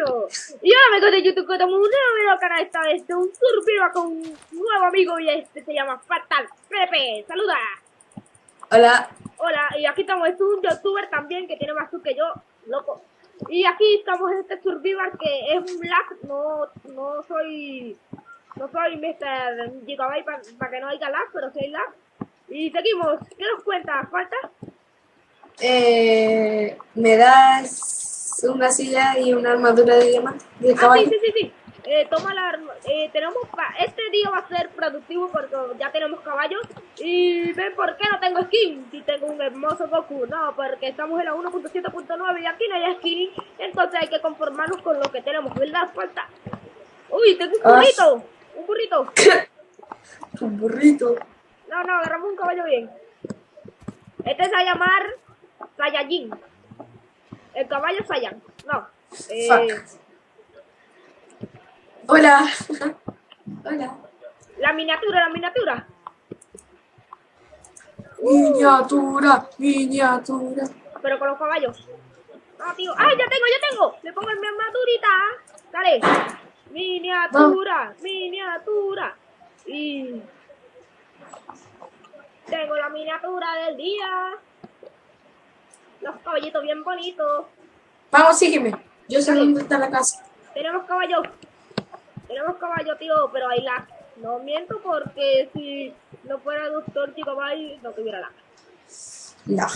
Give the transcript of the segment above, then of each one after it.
Y hola amigos de YouTube, como un nuevo canal esta vez de un survival con un nuevo amigo y este se llama Fatal Pepe. Saluda. Hola. Hola, y aquí estamos, este es un youtuber también que tiene más tú que yo, loco. Y aquí estamos en este survival que es un lag, no, no soy, no soy Mr. Gigabyte para que no haya lag, pero soy lag. Y seguimos, ¿qué nos cuenta? ¿Falta? Eh, ¿Me das una silla y una armadura de diamante? De Ah, sí, sí, sí, sí. Eh, toma la arma- eh, tenemos pa- este día va a ser productivo porque ya tenemos caballos y ven por qué no tengo skin si tengo un hermoso Goku no porque estamos en la 1.7.9 y aquí no hay skin entonces hay que conformarnos con lo que tenemos verdad falta uy tengo un Ah. burrito un burrito Un burrito. no no agarramos un caballo bien este se va a llamar Saiyajin el caballo Saiyan no eh. Hola. Hola. la miniatura la miniatura Miniatura, miniatura. Pero con los caballos. No, tío. ¡Ay, ya tengo, ya tengo! Le pongo en mi armadurita. Dale. Miniatura, miniatura. Y... Tengo la miniatura del día. Los caballitos bien bonitos. Vamos, sígueme. Yo sé dónde está la casa. Tenemos caballos. Tenemos caballo, tío, pero hay lag. No miento porque si no fuera doctor Gigabyte no tuviera. La.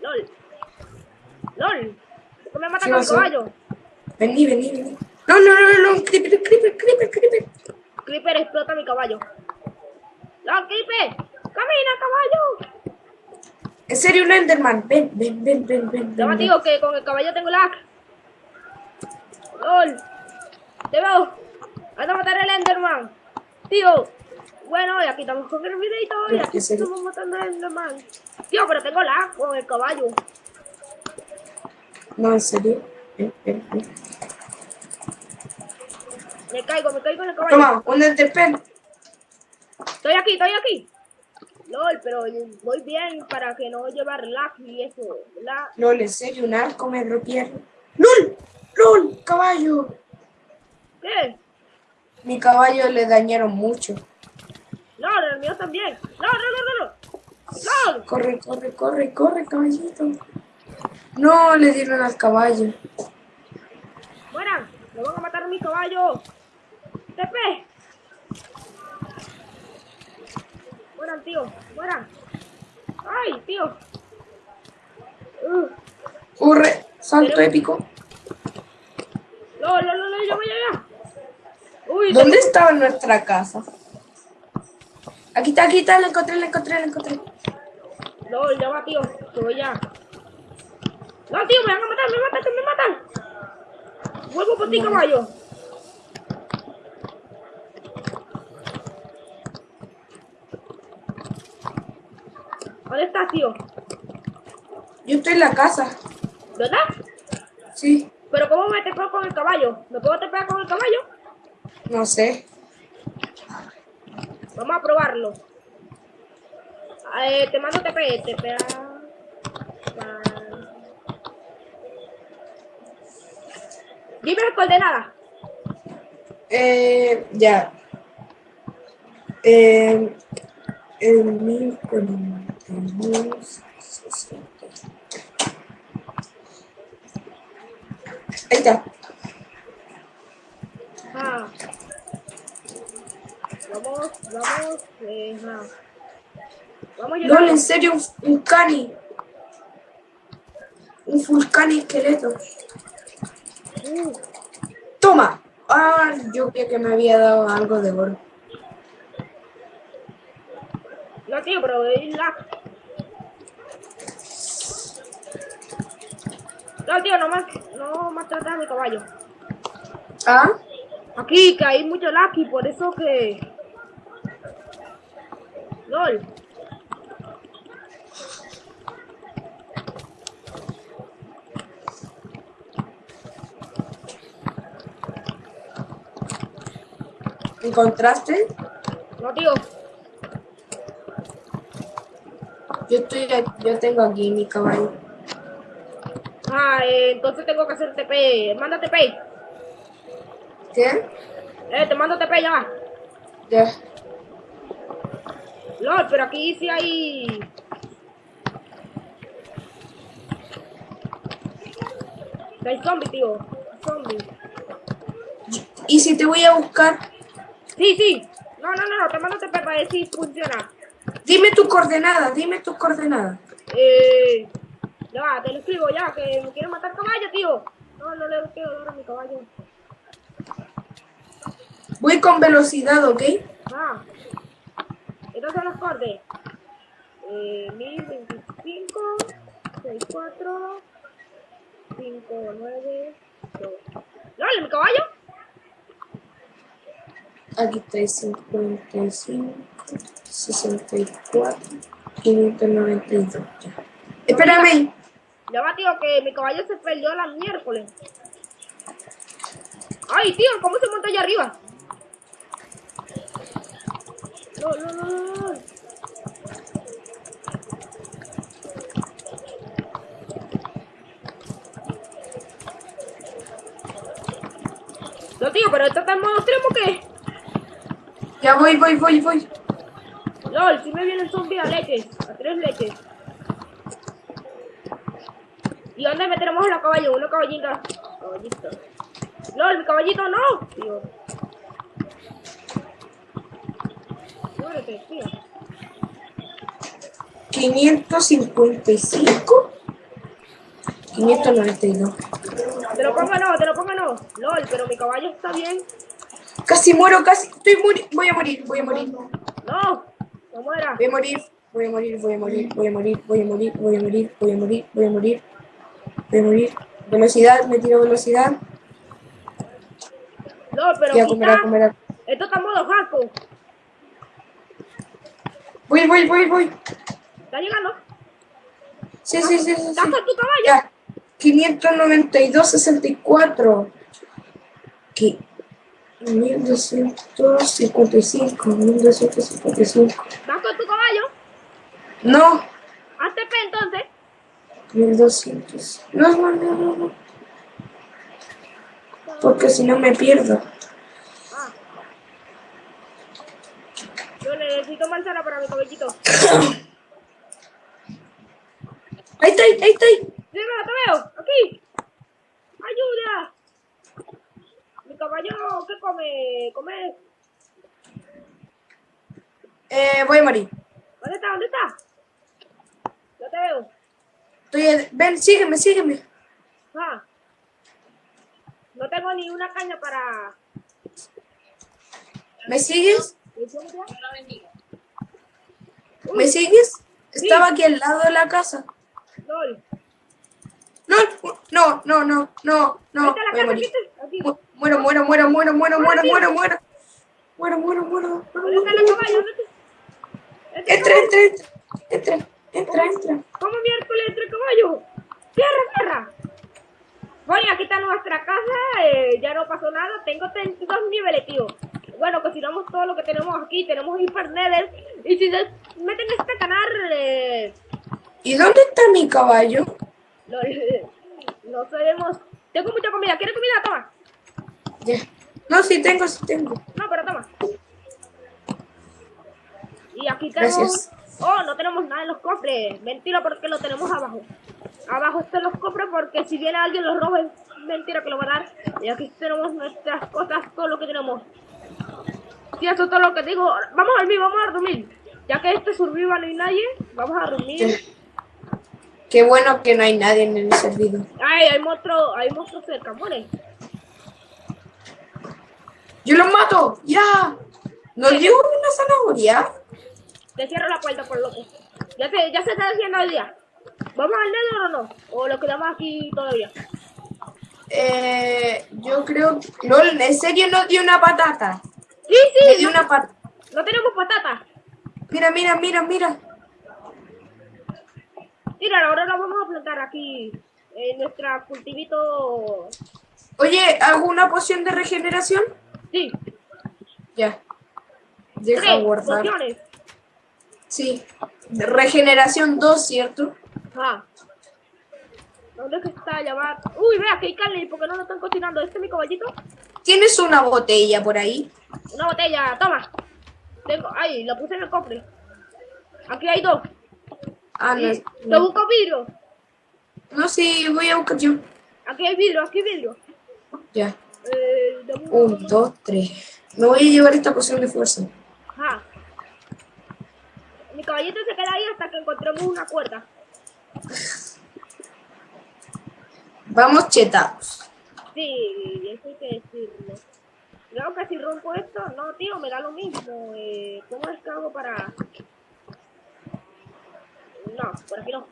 LOL. LOL. ¿Por qué me matan ¿Qué con caballo? Vení, vení, vení. No, no, no, no. Creeper, creeper, creeper, creeper. Creeper explota mi caballo. ¡No, Creeper! ¡Camina, caballo! En serio, un Enderman. Ven, ven, ven, ven, ven. Ya ven, tío, que con el caballo tengo lag. ¡Lol! ¡Te veo! ¡Anda a matar al Enderman! Tío. Bueno, y aquí estamos con el videito y aquí estamos matando al Enderman. Tío, pero tengo lag con el caballo. No, en serio. Me caigo, me caigo en el caballo. Toma, un Enderpen. Estoy aquí, estoy aquí. LOL, pero voy bien para que no llevar lag y eso. ¿verdad? LOL, en serio, un arco me rompieron. ¡Lol! ¡Lol! ¡Caballo! ¿Qué? Mi caballo le dañaron mucho. LOL, el mío también. ¡No, no, no, no! no! Corre, corre, corre, corre, caballito. No, le dieron al caballo. ¡Mueran! ¡Me van a matar a mi caballo! ¡TP! ¡Mueran, tío! ¡Mueran! ¡Ay, tío! Uh, Corre, salto Pero- épico. ¡No, no, no, no! ¡Ya voy, ya! ¡Uy! ¿Dónde estaba nuestra casa? Aquí está, aquí está, la encontré, la encontré, la encontré. ¡No, ya va, tío! ¡Que voy ya! ¡No, tío! ¡Me van a matar! ¡Me matan! ¡Que me matan! ¡Vuelvo por ti, caballo! Estás, tío? Yo estoy en la casa. ¿Verdad? Sí, ¿Pero cómo me tepeo con el caballo? ¿Me puedo tepear con el caballo? no sé. Vamos a probarlo. Eh, te mando TP, TP. Dime las coordenadas. Eh, ya. Eh, el 1042. Ahí está. Ah. Vamos, vamos. Eh, ah. Vamos a No, en serio, un, un cani. Un full cani esqueleto. Uh, Toma. Ah, yo creía que me había dado algo de oro. no, tío, pero es lag. No, tío, no más, no más tratar mi caballo. Ah, Aquí, que hay mucho lag y por eso que... LOL. ¿encontraste? No, tío. Yo estoy, yo tengo aquí mi caballo. Ay, eh, entonces tengo que hacer TP. Manda TP. ¿Qué? Eh, te mando TP ya. Ya. LOL, pero aquí sí hay... Hay zombie, tío. Zombie. ¿Y si te voy a buscar? Sí, sí. No, no, no, no, te mando TP para ver si funciona. Dime tu coordenada, dime tu coordenada. Eh... Ya, te lo escribo ya, que me quiero matar caballo, tío. No, no le quiero dar a mi caballo. Voy con velocidad, ¿ok? Ah. Son los cortes. Eh, 1025, 64, 59, 2. ¡Dale, mi caballo! Aquí está 55, 64, 592. Ya. Espérame. Ya va, tío, que mi caballo se perdió la miércoles. ¡Ay, tío! ¿Cómo se monta allá arriba? No, no, no, no, no. Tío, pero esto está en modo extremo, ¿qué? Ya voy, voy, voy, voy. LOL, si me vienen zombies a leches, a tres leches. ¿Y dónde meteremos a caballo? Una caballita. Caballito. LOL, mi caballito no. Tío. Muérete, tío. 555. 592. Te lo pongo no, te lo pongo no. LOL, pero mi caballo está bien. Casi muero, casi. Estoy muri voy a morir, voy a morir. No, no muera. Voy a morir, voy a morir, voy a morir, voy a morir, voy a morir, voy a morir, voy a morir, voy a morir. Voy a morir. Velocidad, me tiro velocidad. No, pero Y a comer, a comer, a... esto está en modo jaco. Voy, voy, voy, voy. ¿Está llegando? Sí, sí, sí, sí. sí. ¿Estás con tu caballo? Ya. 592, 64. ¿Qué? 1255, 1255. ¿Estás con tu caballo? No. 1200. No, no, no, no, no. Porque si no me pierdo. Ah. Yo necesito manzana para mi cabellito. Ahí está, ahí. Sí, no, te veo. Aquí. Ayuda. Mi caballo, ¿qué come? Come. Eh, voy a morir. ¿Dónde está? ¿Dónde está? Yo te veo. Estoy Ven, sígueme, sígueme. Ah. No tengo ni una caña para. ¿Me sigues? ¿Me sigues? Estaba aquí al lado de la casa. LOL. No, no, no, no, no, no. Muero, muero, muero, muero, muero, muero, muero, muero. Muero, muero, muero. Entra, entra, entra. Entra, entra, entra. ¿Cómo miércoles entre caballo? ¡Tierra, tierra! Bueno, aquí está nuestra casa, eh, ya no pasó nada, tengo 32 niveles, tío. Bueno, cocinamos todo lo que tenemos aquí, tenemos Hyper Nether, y si se meten en este canal, eh, ¿Y dónde está mi caballo? no, no sabemos... Tengo mucha comida, ¿quieres comida? Toma. Ya. No, sí tengo, sí tengo. No, pero toma. Y aquí tenemos... Gracias. Oh, no tenemos nada en los cofres. Mentira, porque lo tenemos abajo. Abajo están los cofres porque si viene alguien los roba, es mentira que lo va a dar. Y aquí tenemos nuestras cosas, todo lo que tenemos. Sí, eso es todo lo que digo. Vamos a dormir, vamos a dormir. Ya que este survival no hay nadie, vamos a dormir. Qué bueno que no hay nadie en el servidor. Ay, hay monstruos, hay monstruos cerca, muere. ¡Yo los mato! ¡Ya! ¿Nos dio una zanahoria? Te cierro la puerta por loco. Ya se, ya se está haciendo el día. ¿Vamos al Nether o no? ¿O lo quedamos aquí todavía? Eh, yo creo... No, en serio nos dio una patata. Sí, Me sí, dio no, una patata. no tenemos patata. Mira, mira, mira, mira. Mira, ahora lo vamos a plantar aquí en nuestra cultivito. Oye, ¿hago una poción de regeneración? Sí, Ya. Deja tres guardar. pociones. Sí. Regeneración 2, ¿cierto? Ah. ¿Dónde es que está? Va. Uy, vea que hay carne. ¿Y por qué no lo están cocinando? ¿Este es mi caballito? ¿Tienes una botella por ahí? Una botella, toma. Tengo. Ay, la puse en el cofre. Aquí hay dos. Ah, no. Busco vidrio. no sí, voy a buscar yo. Aquí hay vidrio, aquí hay vidrio. Ya. Eh, Un, dos, tres. Me voy a llevar esta poción de fuerza. Ajá. Mi caballito se queda ahí hasta que encontremos una cuerda. Vamos chetados. Sí, eso hay que decirlo. Creo que si rompo esto, no, tío, me da lo mismo. Eh, ¿Cómo es que hago para...? No, por aquí no.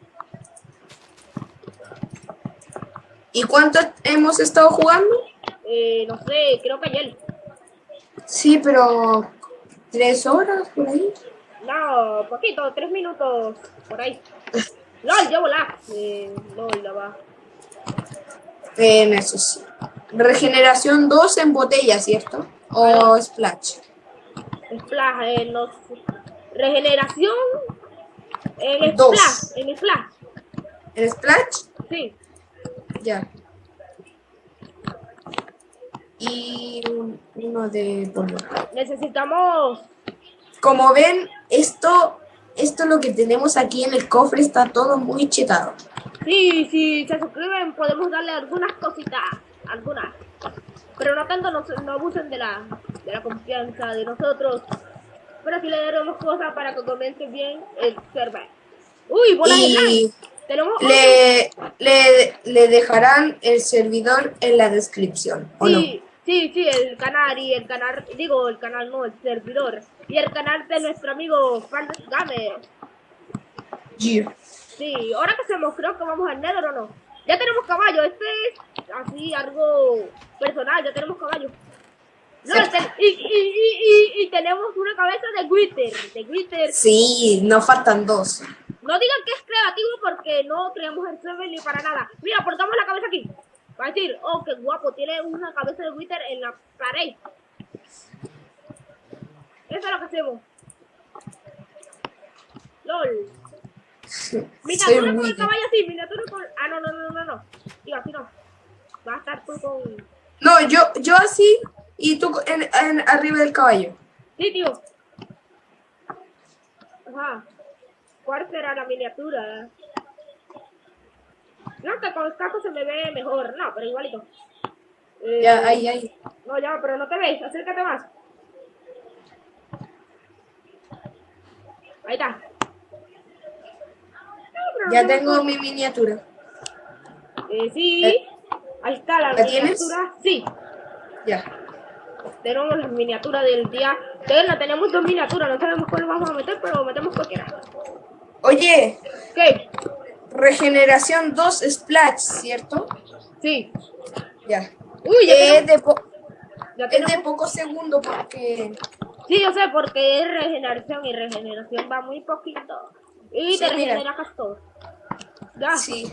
¿Y cuánto hemos estado jugando? Eh, no sé, creo que ayer. Sí, pero tres horas por ahí. No, poquito, tres minutos por ahí. LOL, llevo lag. Eh, LOL, la va. Eso sí. Regeneración 2 en botella, ¿cierto? O splash. Splash, eh, no sé. Regeneración. En Dos. Splash, en Splash. ¿En splash? Sí. Ya. Y un- uno de polvo. Necesitamos. Como ven, esto, esto lo que tenemos aquí en el cofre está todo muy chetado. Sí, si se suscriben, podemos darle algunas cositas. Algunas. Pero no tanto, no, no abusen de la, de la confianza de nosotros. Pero sí le daremos cosas para que comience bien el server. Uy, bola de. Y Tenemos. le, le, le dejarán el servidor en la descripción, ¿o no? Sí, sí, el canal y el canal, digo el canal no, el servidor. Y el canal de nuestro amigo Fantasy Gamer. Yeah. Sí, ahora que hacemos, creo que vamos al Nether o no. Ya tenemos caballo, este es así algo personal, ya tenemos caballo. No, Sí. te- y, y, y, y, tenemos una cabeza de Wither, de Wither. Sí, nos faltan dos. No digan que es creativo porque no creamos el server ni para nada. Mira, portamos la cabeza aquí. Para decir, oh, qué guapo, tiene una cabeza de Wither en la pared. Eso es lo que hacemos. LOL. Miniatura con el caballo así, miniatura con... Ah, no, no, no, no, no. Digo, así no. Va a estar tú con... No, yo, yo así y tú en, en- arriba del caballo. Sí, tío. Ajá. ¿Cuál será la miniatura? No, que con el casco se me ve mejor. No, pero igualito. Eh, Ya, ahí, ahí. No, ya, pero no te ves. Acércate más. Ahí está. No, Ya no- tengo mi miniatura. Eh, sí. ¿La- Ahí está la, ¿la tienes? miniatura. Sí. Ya. Tenemos la miniatura del día. Tenemos, tenemos dos miniaturas. No sabemos cuál vamos a meter, pero metemos cualquiera. Oye, ¿Qué? Regeneración 2 splash, ¿cierto? Sí. Ya. Uy, ya Es de, po- ya es de pocos segundos porque... Sí, yo sé, porque es regeneración y regeneración va muy poquito. Y Sí, te mira. regenera casi todo. Ya. Sí.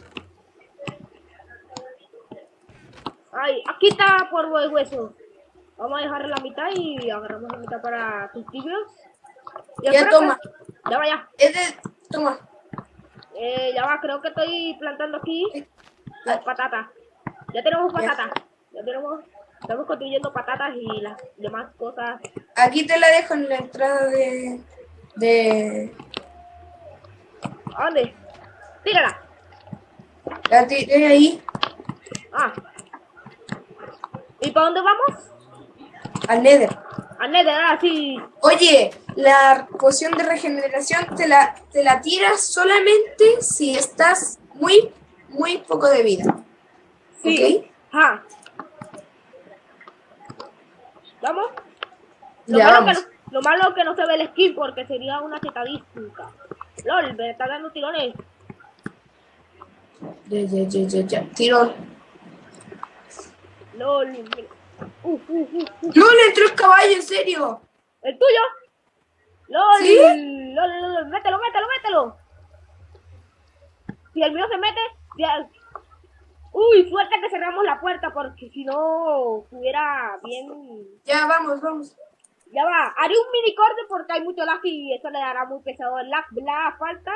Ay, aquí está por el hueso. Vamos a dejar la mitad y agarramos la mitad para tus tibios. Ya toma. que- Ya va, ya. Es de... Toma. Eh, ya va, creo que estoy plantando aquí las patatas. Ya tenemos patatas. Ya tenemos... Estamos construyendo patatas y las demás cosas. Aquí te la dejo en la entrada de... De... ¿A dónde? Tírala. La tiré ahí Ah. ¿Y para dónde vamos? al nether. A Nether, ah, sí. Oye, la poción de regeneración te la, te la tiras solamente si estás muy, muy poco de vida. Sí. Ah. ¿Vamos? Lo, Ya malo que vamos. no, lo malo que no se ve el skin porque sería una chetadística. LOL, me está dando tirones. Ya, ya, ya, ya, ya. Tirón. LOL. uf, uf. No le entró el caballo, en serio. ¿El tuyo? LOL. ¿Sí? LOL, LOL, mételo, mételo, mételo. Si el mío se mete, el- Uy, suerte que cerramos la puerta porque si no estuviera bien Ya, vamos, vamos. Ya va, haré un mini corte porque hay mucho lag y eso le dará muy pesado el lag. La falta.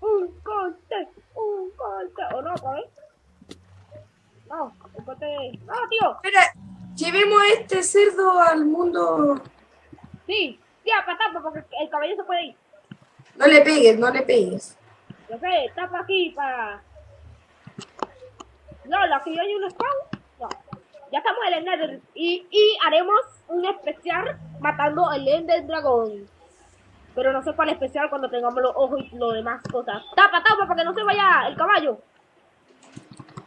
un corte, un corte. ¿O no, ¿sabes? No, un corte. No, tío. Espera, llevemos este cerdo al mundo. Sí, tía, para tapa, porque el caballo se puede ir. No le pegues, no le pegues. Yo sé, tapa aquí para. No, la que yo hay un spawn. No. Ya estamos en el Nether. Y, y haremos un especial matando el Ender Dragon. Pero no sé cuál especial cuando tengamos los ojos y lo demás cosas. Tapa, tapa, para que no se vaya el caballo.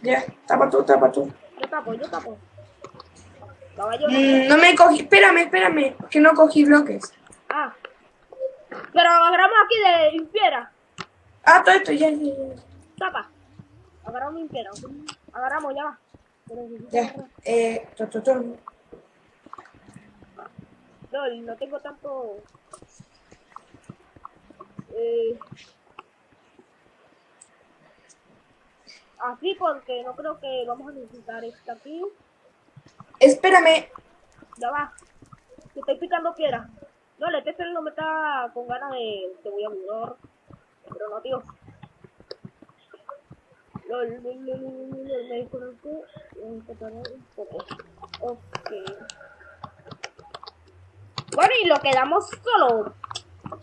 Ya, tapa tú, tapa tú. Yo tapo, yo tapo. Caballo. Mm, no me cogí, espérame, espérame, que no cogí bloques. Ah. Pero agarramos aquí de impiera. Ah, todo esto, ya. Tapa. Agarramos impiera. Agarramos, ya va. Ya, eh, to, to, to. No, no tengo tanto. Eh, así porque no creo que vamos a necesitar esta aquí. Espérame, Ya va. Te estoy picando piedra. No, le este no me está con ganas de. Te voy a mudar. Pero no, tío. Lol, lol, lol, lol, me quitar un poco. Ok. Bueno, y lo quedamos solo.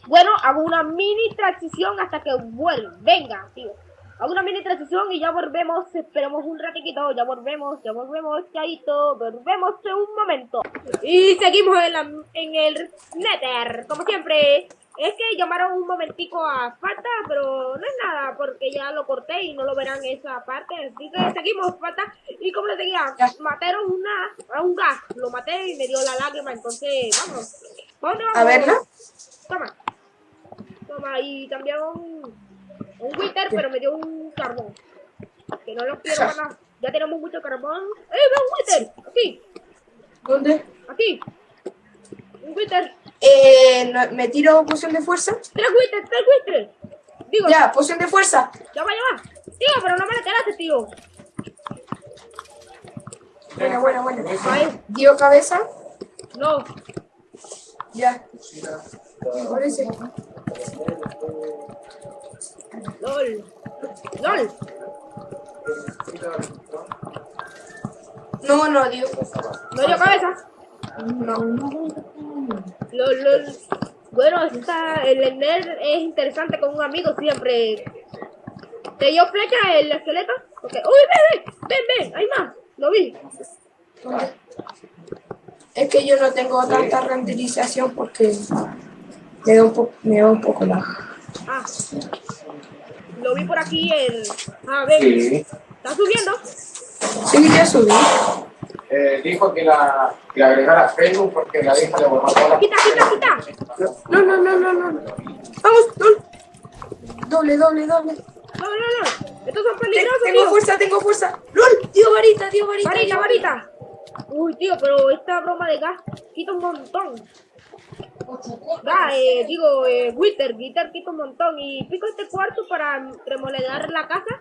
Bueno, hago una mini transición hasta que vuelva. Venga, tío. Hago una mini transición y ya volvemos. Esperemos un ratito. Ya volvemos, ya volvemos, chaito. Volvemos en un momento. Y seguimos en, la, en el Nether, como siempre. Es que llamaron un momentico a falta, pero no es nada, porque ya lo corté y no lo verán esa parte. Así que seguimos falta. Y como les decía, mataron una, a un gas. Lo maté y me dio la lágrima. Entonces, vamos. ¿Pa' dónde vamos? a verla. Toma. Toma, y también un, Wither, pero me dio un carbón. Que no lo quiero para nada. Ya tenemos mucho carbón. ¡Eh, veo un Wither! Aquí, ¿Dónde? aquí. Un Wither. Eh, no- me tiro poción de fuerza. ¡Tres Wither, tres Wither! Digo, ya, Ya, poción de fuerza. va, ya va. Tío, pero no me la tiraste, tío. Buena, buena, buena. Dio cabeza. No. Ya. Parece. LOL. LOL. No, no dio. No dio cabeza. No. LOL, LOL. Bueno, esta, el Ender es interesante con un amigo siempre. ¿Te dio flecha el esqueleto? Ok. ¡Uy, ven, ven! ¡Ven, ven! ¡Hay más! Lo vi. Es que yo no tengo tanta renderización porque me da un, po me da un poco la. Ah. Lo vi por aquí en... Ah, ven. Sí, ¿Está subiendo? Sí, ya subí. eh, dijo que la, que la agregara a Facebook porque la hija le borró todas las Quita, quita, quita. No, no, no, no, no. Vamos, doble. Doble, doble, doble. No, no, no. Estos son peligrosos, tengo tío. fuerza, tengo fuerza. ¡Lol! Dio varita, dio varita. Varita, varita. Uy, tío, pero esta broma de gas quita un montón. Va, eh, digo, eh, Wither, Wither quita un montón. Y pico este cuarto para remodelar la casa.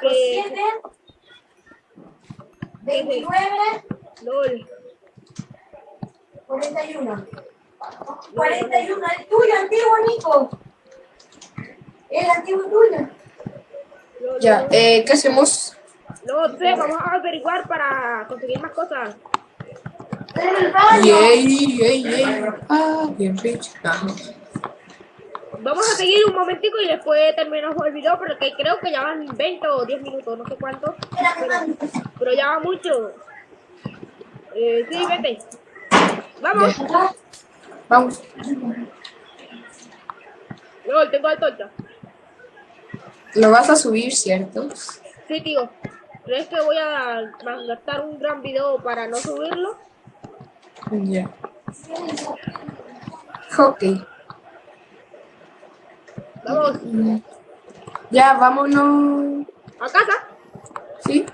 Que, 29, lol. 41. 41, el tuyo, antiguo, Nico. El antiguo tuyo. lol, Ya, eh, ¿qué hacemos? No sé, vamos a averiguar para conseguir más cosas. Yay, yay, yay. Ah, bien. Ajá. Vamos a seguir un momentico y después terminamos el video porque creo que ya van 20 o 10 minutos, no sé cuánto. Pero, pero ya va mucho. Eh, sí, vete. Vamos. Vamos. Lol, tengo antorcha. Lo vas a subir, ¿cierto? Sí, tío. ¿Crees que voy a gastar un gran video para no subirlo? Ya. Ok. Vamos, Ya, vámonos. a casa. ¿Sí?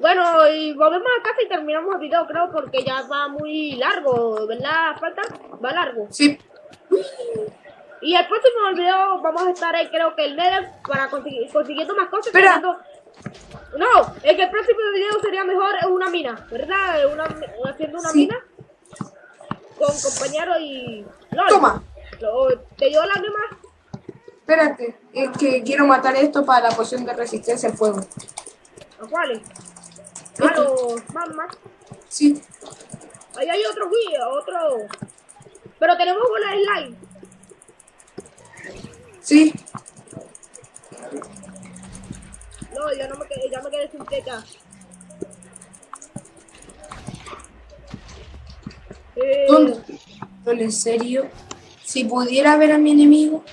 Bueno, y volvemos a casa y terminamos el video, creo, porque ya va muy largo, ¿verdad? Falta, va largo. Sí. Y el próximo video vamos a estar ahí, creo que el Nether, para conseguir, consiguiendo más cosas. Espera. No, es que el próximo video sería mejor una mina, ¿verdad? Una, haciendo una Sí. mina con compañero y... Toma. ¿Te dio lágrimas? Espérate. Es que quiero matar esto para la poción de resistencia al fuego. ¿A cuáles? A los magmas. Sí. Ahí hay otro guía, otro. Pero tenemos bola de slime. Sí. No, ya no me quedé, ya me quedé sin teca. ¿Dónde? ¿En serio? Si pudiera ver a mi enemigo.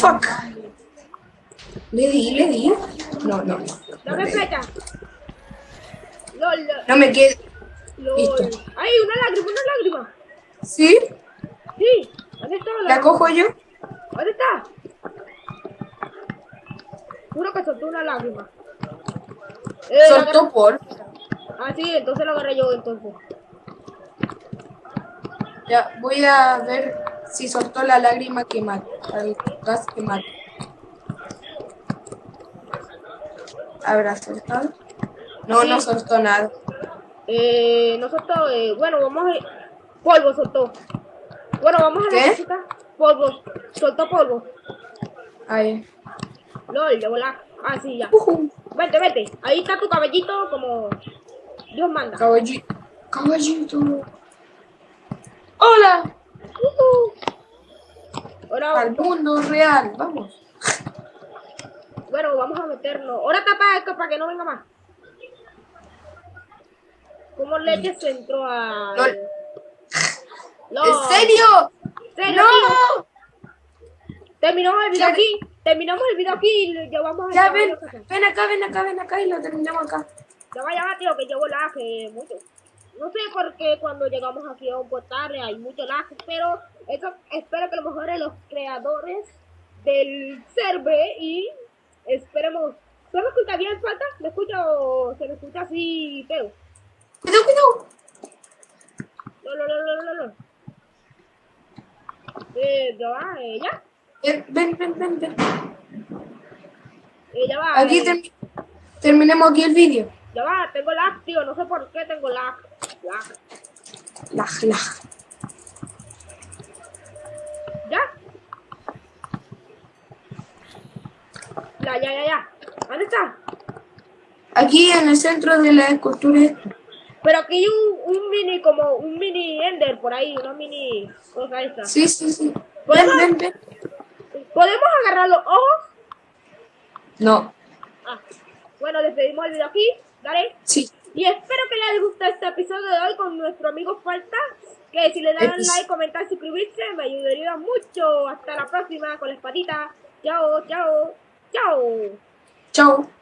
Fuck. ¿Le di? ¿Le di? No, no. Dame flecha. LOL, No me quedé. LOL. Listo. ¡Ay, una lágrima, una lágrima! ¿Sí? Sí, ¿dónde está la ¿La cojo yo? ¿Dónde está? Juro que soltó una lágrima. Eh, Soltó por. Ah, sí, entonces lo agarré yo, entonces. Ya, voy a ver si soltó la lágrima que mata. El gas que mata. ¿Habrá soltado? No, no soltó nada. Eh, no soltó, eh, bueno, vamos a... Polvo soltó. Bueno, vamos a ¿Qué? necesitar polvo. Soltó polvo. Ahí. LOL, de volar. Ah, sí, ya. Ujú. Vete, vete. Ahí está tu cabellito como Dios manda. Caballito. Caballito. Hola. Ujú. Ahora, Al mundo real. Vamos. bueno, vamos a meternos. Ahora tapa esto para que no venga más. ¿Cómo leche se entró a... LOL. ¿En serio? ¿Serio? ¡No! Terminamos el video Ya- aquí. Terminamos el video aquí y ya vamos a Ya ven, ven acá, ven acá, ven acá y lo terminamos acá. Ya vaya, tío, que llevo lag eh, mucho. No sé por qué cuando llegamos aquí a un portal hay mucho lag, pero eso espero que lo mejoren los creadores del server y esperemos. ¿Se me escucha bien falta? ¿Me escucha o se me escucha así feo? Cuidado, cuidado. No, no, no, no, no, no. Eh, ya va, eh, ya. Ven, ven, ven, ven. ven. Eh, ya va. Aquí eh, termi- terminemos aquí el vídeo. Ya va, tengo lag, tío, no sé por qué tengo lag. Lag. Lag, lag. ¿Ya? Ya, ya, ya, ya. ¿Dónde está? Aquí en el centro de la escultura. Pero aquí hay un, un mini, como un mini Ender por ahí, una mini cosa esta. Sí, sí, sí. ¿Podemos? ven, ven. ¿Podemos agarrar los ojos? No, Ah, bueno, despedimos el video aquí, dale. sí. Y espero que les guste este episodio de hoy con nuestro amigo Falta. Que si le dan Epis- like, comentar, suscribirse, me ayudaría mucho. Hasta la próxima con la espadita. Chao, chao, chao. Chao.